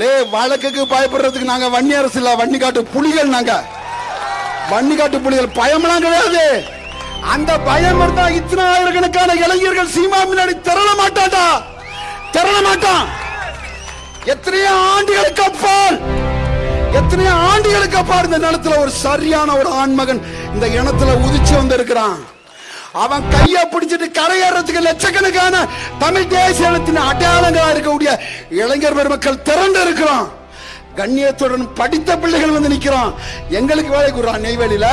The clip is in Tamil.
லே வழக்குக்கு பயப்படுறதுக்கு நாங்க வன்னி அரசு இல்ல வன்னி காட்டு புலிகள் நாங்க. வன்னி காட்டு புலிகள் பயம்லாம் கிடையாது. அந்த பயம் இருந்தா இத்தனை ஆயிரக்கணக்கான இளைஞர்கள் சீமா முன்னாடி திரள மாட்டாதா திரள மாட்டான். எத்தனையோ ஆண்டுகளுக்கு அப்பால் எத்தனையோ ஆண்டுகளுக்கு அப்பால் இந்த நிலத்துல ஒரு சரியான ஒரு ஆண்மகன் இந்த இனத்துல உதிச்சு வந்திருக்கிறான். அவன் கைய பிடிச்சிட்டு கரையேறதுக்கு லட்சக்கணக்கான தமிழ் தேசியத்தின் அடையாளங்களா இருக்கக்கூடிய இளைஞர் பெருமக்கள் திரண்டு இருக்கிறான் கண்ணியத்துடன் படித்த பிள்ளைகள் வந்து நிற்கிறான். எங்களுக்கு வேலை கூறான் நெய்வேலியில.